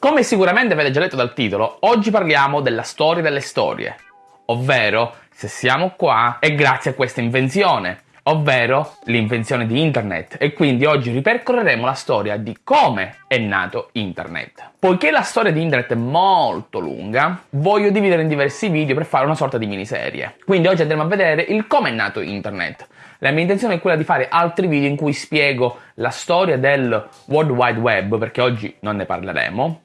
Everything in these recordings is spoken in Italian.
Come sicuramente avete già letto dal titolo, oggi parliamo della storia delle storie, ovvero se siamo qua è grazie a questa invenzione, ovvero l'invenzione di internet e quindi oggi ripercorreremo la storia di come è nato internet. Poiché la storia di internet è molto lunga, voglio dividere in diversi video per fare una sorta di miniserie. Quindi oggi andremo a vedere il come è nato internet. La mia intenzione è quella di fare altri video in cui spiego la storia del World Wide Web, perché oggi non ne parleremo,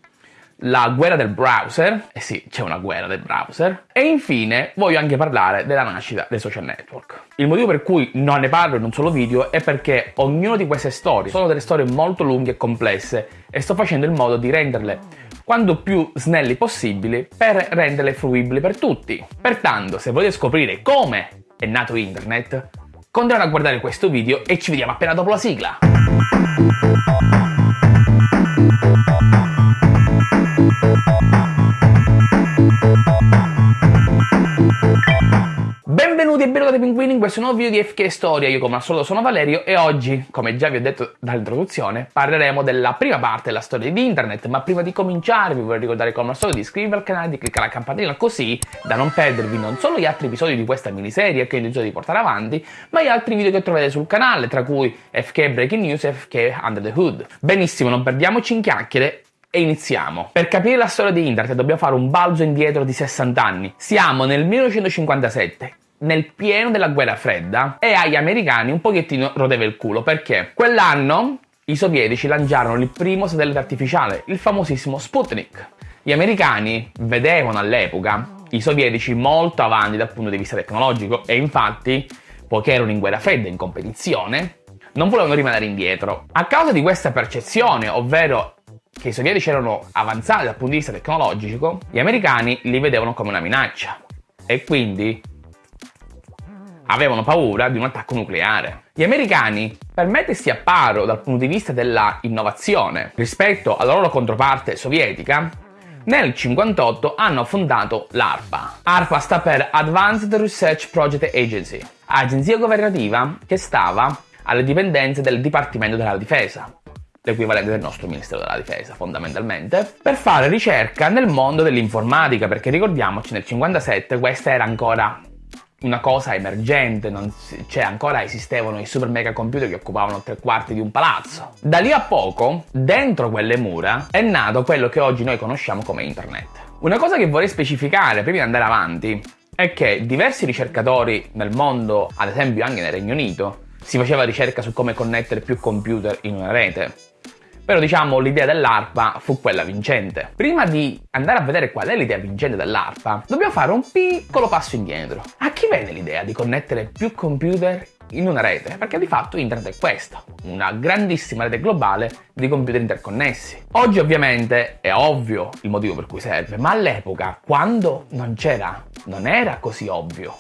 la guerra del browser, eh sì, c'è una guerra del browser, e infine voglio anche parlare della nascita dei social network. Il motivo per cui non ne parlo in un solo video è perché ognuna di queste storie sono delle storie molto lunghe e complesse e sto facendo in modo di renderle quanto più snelli possibili per renderle fruibili per tutti. Pertanto, se volete scoprire come è nato internet, continuate a guardare questo video e ci vediamo appena dopo la sigla. Benvenuti e benvenuti pinguini in questo nuovo video di FK Storia, io come al solito sono Valerio e oggi, come già vi ho detto dall'introduzione, parleremo della prima parte della storia di internet, ma prima di cominciare vi vorrei ricordare come al solito di iscrivervi al canale, di cliccare la campanella così da non perdervi non solo gli altri episodi di questa miniserie che ho intenzione di portare avanti, ma gli altri video che trovate sul canale, tra cui FK Breaking News e FK Under the Hood. Benissimo, non perdiamoci in chiacchiere e iniziamo. Per capire la storia di internet dobbiamo fare un balzo indietro di 60 anni. Siamo nel 1957 nel pieno della guerra fredda e agli americani un pochettino rodeva il culo perché quell'anno i sovietici lanciarono il primo satellite artificiale, il famosissimo Sputnik. Gli americani vedevano all'epoca i sovietici molto avanti dal punto di vista tecnologico e infatti, poiché erano in guerra fredda, in competizione, non volevano rimanere indietro. A causa di questa percezione, ovvero che i sovietici erano avanzati dal punto di vista tecnologico, gli americani li vedevano come una minaccia e quindi avevano paura di un attacco nucleare. Gli americani, per mettersi a paro dal punto di vista della innovazione rispetto alla loro controparte sovietica, nel 1958 hanno fondato l'ARPA. ARPA sta per Advanced Research Project Agency, agenzia governativa che stava alle dipendenze del Dipartimento della Difesa, l'equivalente del nostro Ministero della Difesa fondamentalmente, per fare ricerca nel mondo dell'informatica, perché ricordiamoci nel 1957 questa era ancora una cosa emergente, si, cioè ancora esistevano i super mega computer che occupavano tre quarti di un palazzo. Da lì a poco, dentro quelle mura, è nato quello che oggi noi conosciamo come internet. Una cosa che vorrei specificare prima di andare avanti è che diversi ricercatori nel mondo, ad esempio anche nel Regno Unito, si faceva ricerca su come connettere più computer in una rete. Però diciamo l'idea dell'ARPA fu quella vincente. Prima di andare a vedere qual è l'idea vincente dell'ARPA, dobbiamo fare un piccolo passo indietro. A chi venne l'idea di connettere più computer in una rete, perché di fatto internet è questa, una grandissima rete globale di computer interconnessi. Oggi ovviamente è ovvio il motivo per cui serve, ma all'epoca, quando non c'era, non era così ovvio.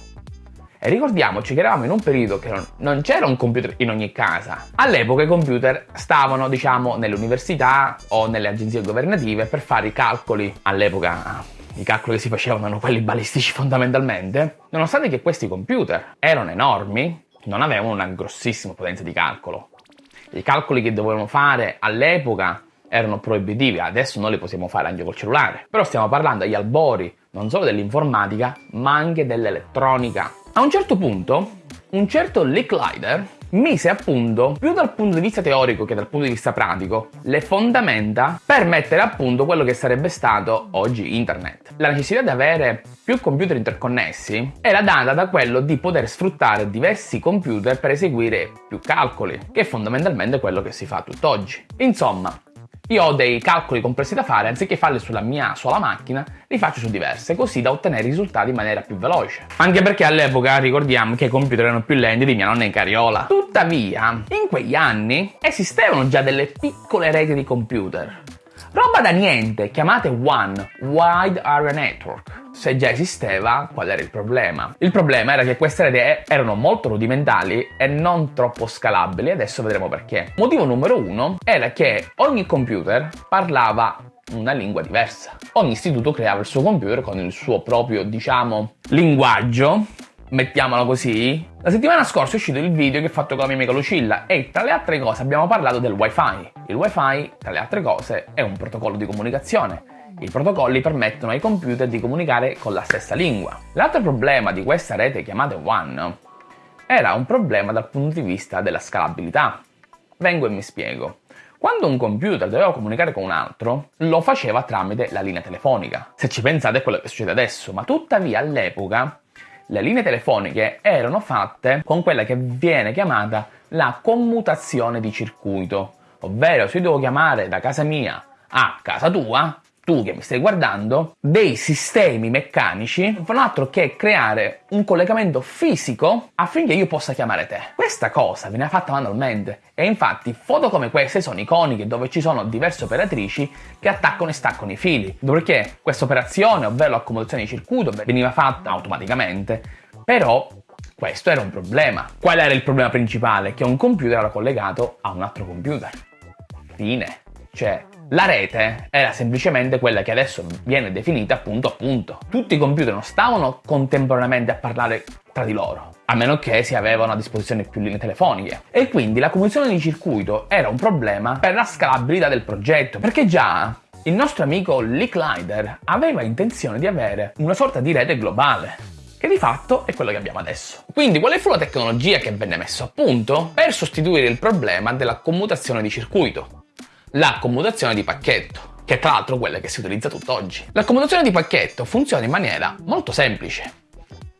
E ricordiamoci che eravamo in un periodo che non, non c'era un computer in ogni casa. All'epoca i computer stavano, diciamo, nelle università o nelle agenzie governative per fare i calcoli. All'epoca i calcoli che si facevano erano quelli balistici fondamentalmente. Nonostante che questi computer erano enormi, non avevano una grossissima potenza di calcolo. I calcoli che dovevano fare all'epoca erano proibitivi, adesso noi li possiamo fare anche col cellulare. Però stiamo parlando agli albori non solo dell'informatica, ma anche dell'elettronica. A un certo punto, un certo Licklider mise a punto, più dal punto di vista teorico che dal punto di vista pratico, le fondamenta per mettere a punto quello che sarebbe stato oggi internet. La necessità di avere più computer interconnessi era data da quello di poter sfruttare diversi computer per eseguire più calcoli, che è fondamentalmente quello che si fa tutt'oggi. Insomma, io ho dei calcoli complessi da fare, anziché farli sulla mia sola macchina, li faccio su diverse, così da ottenere risultati in maniera più veloce. Anche perché all'epoca ricordiamo che i computer erano più lenti di mia nonna in carriola. Tuttavia, in quegli anni esistevano già delle piccole reti di computer. Roba da niente, chiamate WAN, Wide Area Network se già esisteva, qual era il problema? Il problema era che queste reti erano molto rudimentali e non troppo scalabili, adesso vedremo perché. Motivo numero uno era che ogni computer parlava una lingua diversa. Ogni istituto creava il suo computer con il suo proprio, diciamo, linguaggio mettiamolo così. La settimana scorsa è uscito il video che ho fatto con la mia amica Lucilla e tra le altre cose abbiamo parlato del wifi. Il wifi, tra le altre cose, è un protocollo di comunicazione. I protocolli permettono ai computer di comunicare con la stessa lingua. L'altro problema di questa rete chiamata WAN era un problema dal punto di vista della scalabilità. Vengo e mi spiego. Quando un computer doveva comunicare con un altro, lo faceva tramite la linea telefonica. Se ci pensate è quello che succede adesso, ma tuttavia all'epoca le linee telefoniche erano fatte con quella che viene chiamata la commutazione di circuito, ovvero se io devo chiamare da casa mia a casa tua, tu che mi stai guardando, dei sistemi meccanici non fanno altro che creare un collegamento fisico affinché io possa chiamare te. Questa cosa viene fatta manualmente e infatti foto come queste sono iconiche dove ci sono diverse operatrici che attaccano e staccano i fili, dopodiché questa operazione, ovvero l'accomodazione di circuito, veniva fatta automaticamente, però questo era un problema. Qual era il problema principale? Che un computer era collegato a un altro computer. Fine. Cioè, la rete era semplicemente quella che adesso viene definita punto a punto. Tutti i computer non stavano contemporaneamente a parlare tra di loro, a meno che si avevano a disposizione più linee telefoniche. E quindi la comunicazione di circuito era un problema per la scalabilità del progetto, perché già il nostro amico Lee Clyder aveva intenzione di avere una sorta di rete globale che di fatto è quello che abbiamo adesso. Quindi quale fu la tecnologia che venne messa a punto per sostituire il problema della commutazione di circuito? La commutazione di pacchetto, che è tra l'altro quella che si utilizza tutt'oggi. La commutazione di pacchetto funziona in maniera molto semplice.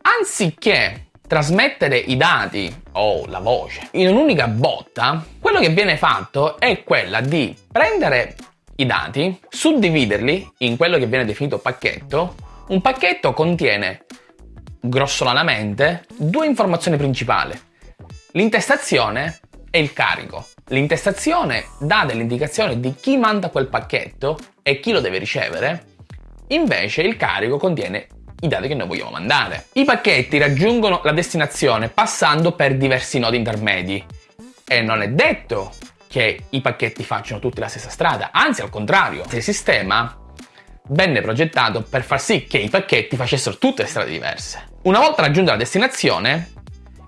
Anziché trasmettere i dati o la voce in un'unica botta, quello che viene fatto è quella di prendere i dati, suddividerli in quello che viene definito pacchetto. Un pacchetto contiene grossolanamente due informazioni principali, l'intestazione e il carico. L'intestazione dà delle indicazioni di chi manda quel pacchetto e chi lo deve ricevere, invece il carico contiene i dati che noi vogliamo mandare. I pacchetti raggiungono la destinazione passando per diversi nodi intermedi e non è detto che i pacchetti facciano tutti la stessa strada, anzi al contrario, il sistema venne progettato per far sì che i pacchetti facessero tutte le strade diverse. Una volta raggiunta la destinazione,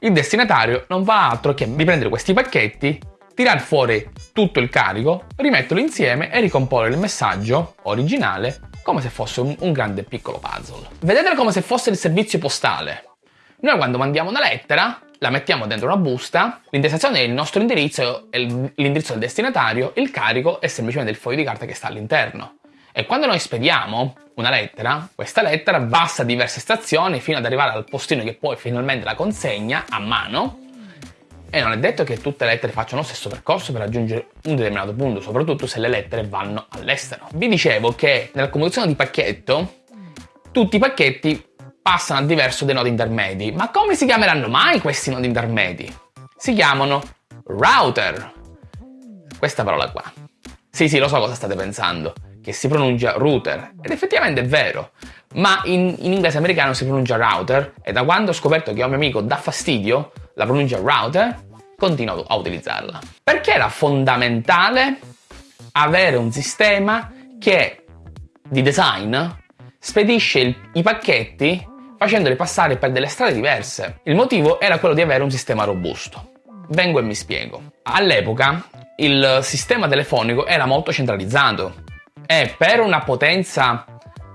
il destinatario non fa altro che riprendere questi pacchetti tirar fuori tutto il carico, rimetterlo insieme e ricomporre il messaggio originale come se fosse un, un grande piccolo puzzle. Vedetelo come se fosse il servizio postale. Noi quando mandiamo una lettera la mettiamo dentro una busta, l'intestazione è il nostro indirizzo, è l'indirizzo del destinatario, il carico è semplicemente il foglio di carta che sta all'interno. E quando noi spediamo una lettera, questa lettera passa diverse stazioni fino ad arrivare al postino che poi finalmente la consegna a mano e non è detto che tutte le lettere facciano lo stesso percorso per raggiungere un determinato punto, soprattutto se le lettere vanno all'estero. Vi dicevo che nella comunicazione di pacchetto tutti i pacchetti passano a diverso dei nodi intermedi. Ma come si chiameranno mai questi nodi intermedi? Si chiamano router. Questa parola qua. Sì, sì, lo so cosa state pensando, che si pronuncia router. Ed effettivamente è vero, ma in, in inglese americano si pronuncia router e da quando ho scoperto che a un mio amico dà fastidio la pronuncia router, continuo a utilizzarla. Perché era fondamentale avere un sistema che di design spedisce il, i pacchetti facendoli passare per delle strade diverse. Il motivo era quello di avere un sistema robusto. Vengo e mi spiego. All'epoca il sistema telefonico era molto centralizzato e per una potenza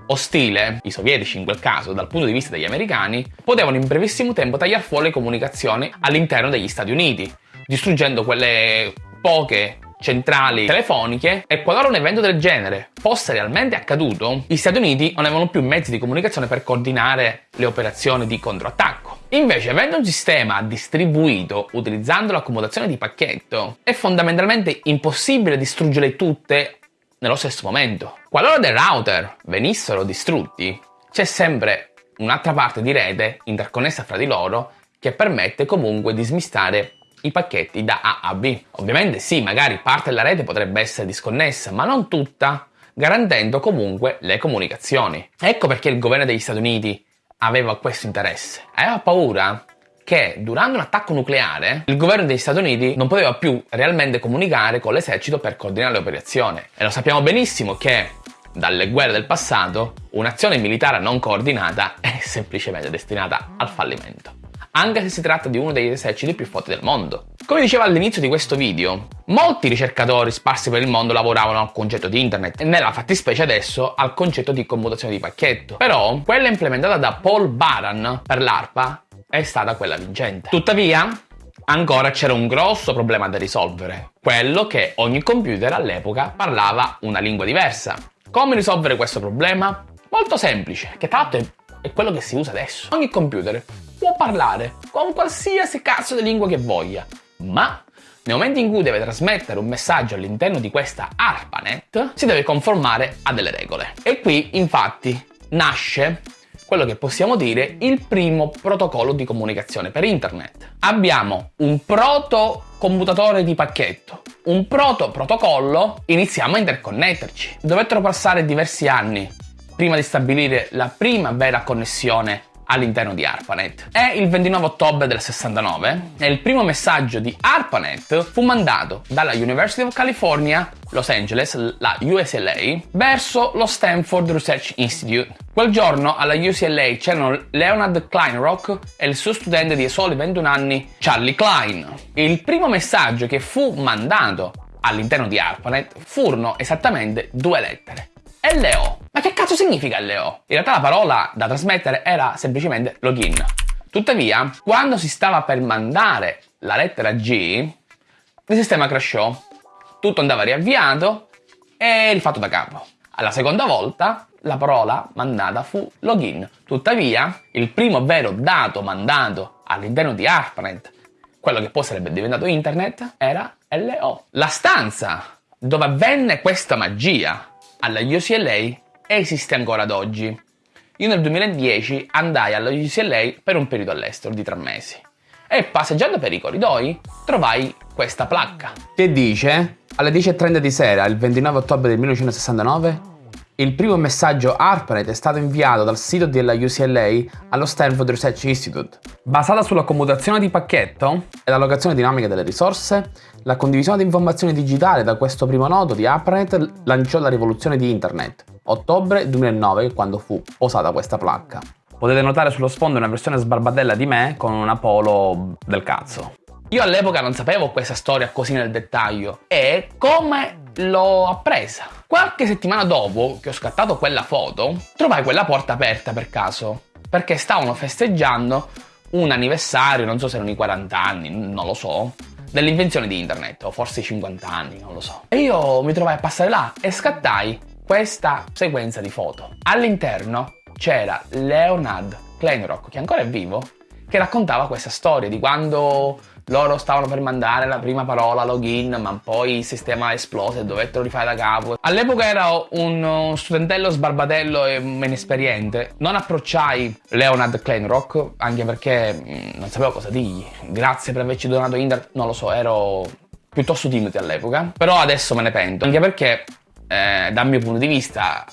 ostile, i sovietici in quel caso, dal punto di vista degli americani, potevano in brevissimo tempo tagliare fuori le comunicazioni all'interno degli Stati Uniti, distruggendo quelle poche centrali telefoniche e qualora un evento del genere fosse realmente accaduto, gli Stati Uniti non avevano più mezzi di comunicazione per coordinare le operazioni di controattacco. Invece, avendo un sistema distribuito utilizzando l'accomodazione di pacchetto, è fondamentalmente impossibile distruggere tutte nello stesso momento. Qualora dei router venissero distrutti, c'è sempre un'altra parte di rete interconnessa fra di loro che permette comunque di smistare i pacchetti da A a B. Ovviamente sì, magari parte della rete potrebbe essere disconnessa, ma non tutta, garantendo comunque le comunicazioni. Ecco perché il governo degli Stati Uniti aveva questo interesse. Aveva paura che durante un attacco nucleare il governo degli Stati Uniti non poteva più realmente comunicare con l'esercito per coordinare le operazioni. E lo sappiamo benissimo che dalle guerre del passato un'azione militare non coordinata è semplicemente destinata al fallimento. anche se si tratta di uno degli eserciti più forti del mondo. Come dicevo all'inizio di questo video, molti ricercatori sparsi per il mondo lavoravano al concetto di internet e nella fattispecie adesso al concetto di commutazione di pacchetto. Però quella implementata da Paul Baran per l'ARPA è stata quella vincente. Tuttavia, ancora c'era un grosso problema da risolvere, quello che ogni computer all'epoca parlava una lingua diversa. Come risolvere questo problema? Molto semplice, che l'altro è, è quello che si usa adesso. Ogni computer può parlare con qualsiasi cazzo di lingua che voglia, ma nel momento in cui deve trasmettere un messaggio all'interno di questa ARPANET, si deve conformare a delle regole. E qui, infatti, nasce quello che possiamo dire il primo protocollo di comunicazione per internet. Abbiamo un proto commutatore di pacchetto, un proto protocollo, iniziamo a interconnetterci. Dovettero passare diversi anni prima di stabilire la prima vera connessione all'interno di ARPANET. È il 29 ottobre del 69 e il primo messaggio di ARPANET fu mandato dalla University of California, Los Angeles, la USLA, verso lo Stanford Research Institute. Quel giorno alla UCLA c'erano Leonard Kleinrock e il suo studente di soli 21 anni, Charlie Klein. Il primo messaggio che fu mandato all'interno di ARPANET furono esattamente due lettere. LO. Ma che cazzo significa LO? In realtà la parola da trasmettere era semplicemente login. Tuttavia, quando si stava per mandare la lettera G, il sistema crashò, tutto andava riavviato e rifatto da capo. Alla seconda volta la parola mandata fu login. Tuttavia, il primo vero dato mandato all'interno di ARPANET, quello che poi sarebbe diventato internet, era LO. La stanza dove avvenne questa magia alla UCLA esiste ancora ad oggi. Io nel 2010 andai alla UCLA per un periodo all'estero di tre mesi. E passeggiando per i corridoi trovai questa placca. Che dice? Alle 10.30 di sera, il 29 ottobre del 1969, il primo messaggio ARPANET è stato inviato dal sito della UCLA allo Stanford Research Institute. Basata sulla commutazione di pacchetto e l'allocazione dinamica delle risorse, la condivisione di informazioni digitali da questo primo nodo di ARPANET lanciò la rivoluzione di Internet, ottobre 2009 quando fu posata questa placca. Potete notare sullo sfondo una versione sbarbadella di me con una polo del cazzo. Io all'epoca non sapevo questa storia così nel dettaglio e come l'ho appresa. Qualche settimana dopo che ho scattato quella foto, trovai quella porta aperta per caso, perché stavano festeggiando un anniversario, non so se erano i 40 anni, non lo so, dell'invenzione di internet, o forse i 50 anni, non lo so. E io mi trovai a passare là e scattai questa sequenza di foto. All'interno c'era Leonard Kleinrock, che ancora è vivo, che raccontava questa storia di quando loro stavano per mandare la prima parola login, ma poi il sistema esplose e dovettero rifare da capo. All'epoca ero un studentello sbarbatello e inesperiente. Non approcciai Leonard Kleinrock, anche perché mm, non sapevo cosa dirgli. Grazie per averci donato internet, non lo so, ero piuttosto timido all'epoca. Però adesso me ne pento, anche perché eh, dal mio punto di vista,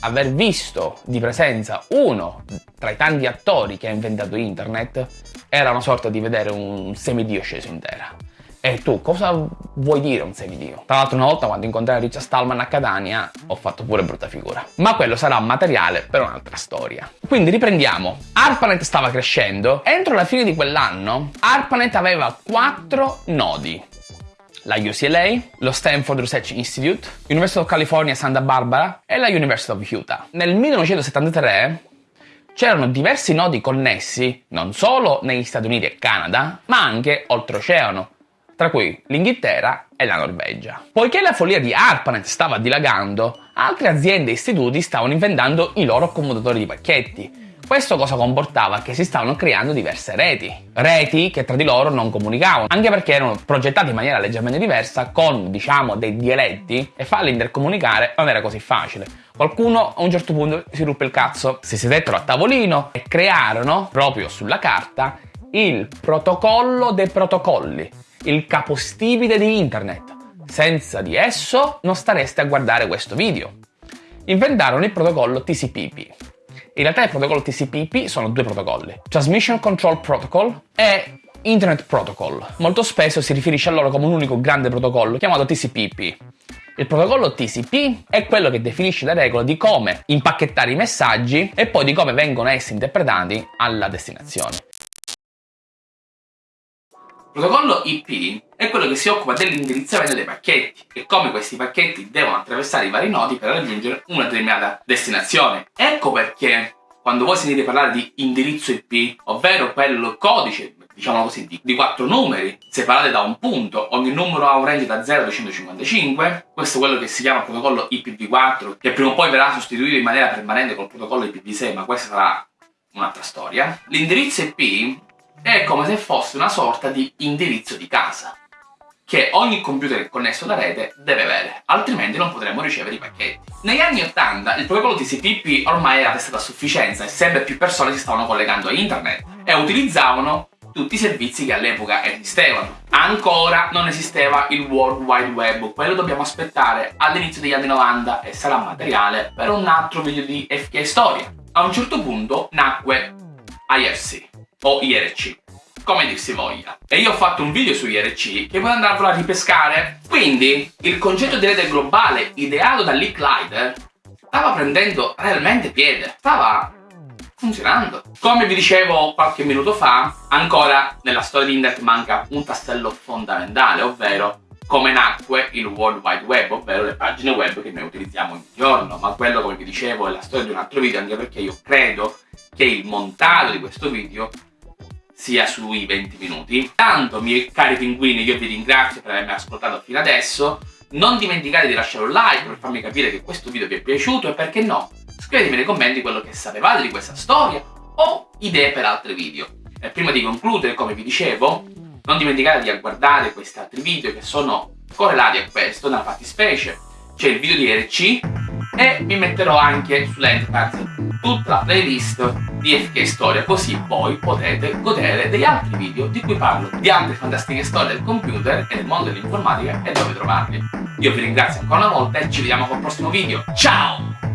aver visto di presenza uno tra i tanti attori che ha inventato internet era una sorta di vedere un semidio sceso in terra. E tu cosa vuoi dire un semidio? Tra l'altro una volta quando incontrai Richard Stallman a Catania ho fatto pure brutta figura. Ma quello sarà materiale per un'altra storia. Quindi riprendiamo. ARPANET stava crescendo. Entro la fine di quell'anno ARPANET aveva 4 nodi la UCLA, lo Stanford Research Institute, University of California Santa Barbara e la University of Utah. Nel 1973 c'erano diversi nodi connessi non solo negli Stati Uniti e Canada, ma anche oltreoceano, tra cui l'Inghilterra e la Norvegia. Poiché la follia di ARPANET stava dilagando, altre aziende e istituti stavano inventando i loro commutatori di pacchetti, questo cosa comportava? Che si stavano creando diverse reti. Reti che tra di loro non comunicavano, anche perché erano progettate in maniera leggermente diversa, con, diciamo, dei dialetti, e farli intercomunicare non era così facile. Qualcuno a un certo punto si ruppe il cazzo, si sedettero a tavolino e crearono, proprio sulla carta, il protocollo dei protocolli, il capostipite di internet. Senza di esso non stareste a guardare questo video. Inventarono il protocollo TCP/IP in realtà il protocollo TCP/IP sono due protocolli, Transmission Control Protocol e Internet Protocol. Molto spesso si riferisce a loro come un unico grande protocollo chiamato TCP/IP. Il protocollo TCP è quello che definisce le regole di come impacchettare i messaggi e poi di come vengono essi interpretati alla destinazione. Protocollo IP è quello che si occupa dell'indirizzamento dei pacchetti e come questi pacchetti devono attraversare i vari nodi per raggiungere una determinata destinazione. Ecco perché quando voi sentite parlare di indirizzo IP, ovvero quel codice, diciamo così, di, di quattro numeri, separati da un punto, ogni numero ha un range da 0 a 255, questo è quello che si chiama protocollo IPv4, che prima o poi verrà sostituito in maniera permanente col protocollo IPv6, ma questa sarà un'altra storia. L'indirizzo IP è come se fosse una sorta di indirizzo di casa che ogni computer connesso alla rete deve avere, altrimenti non potremmo ricevere i pacchetti. Negli anni 80 il protocollo TCP/IP ormai era testato a sufficienza e sempre più persone si stavano collegando a internet e utilizzavano tutti i servizi che all'epoca esistevano. Ancora non esisteva il World Wide Web, quello dobbiamo aspettare all'inizio degli anni 90 e sarà materiale per un altro video di FK Storia. A un certo punto nacque IRC o IRC, come dir si voglia. E io ho fatto un video su IRC che puoi andarvelo a ripescare. Quindi, il concetto di rete globale ideato da Lee Clyde stava prendendo realmente piede, stava funzionando. Come vi dicevo qualche minuto fa, ancora nella storia di internet manca un tassello fondamentale, ovvero come nacque il World Wide Web, ovvero le pagine web che noi utilizziamo ogni giorno, ma quello come vi dicevo è la storia di un altro video, anche perché io credo che il montaggio di questo video sia sui 20 minuti. Tanto, miei cari pinguini, io vi ringrazio per avermi ascoltato fino adesso. Non dimenticate di lasciare un like per farmi capire che questo video vi è piaciuto e perché no, scrivetemi nei commenti quello che sapevate di questa storia o idee per altri video. E prima di concludere, come vi dicevo, non dimenticate di guardare questi altri video che sono correlati a questo, nella fattispecie c'è il video di RC e vi metterò anche sull'Enterprise tutta la playlist di FK Storia così voi potete godere degli altri video di cui parlo di altre fantastiche storie del computer e del mondo dell'informatica e dove trovarli. Io vi ringrazio ancora una volta e ci vediamo col prossimo video. Ciao!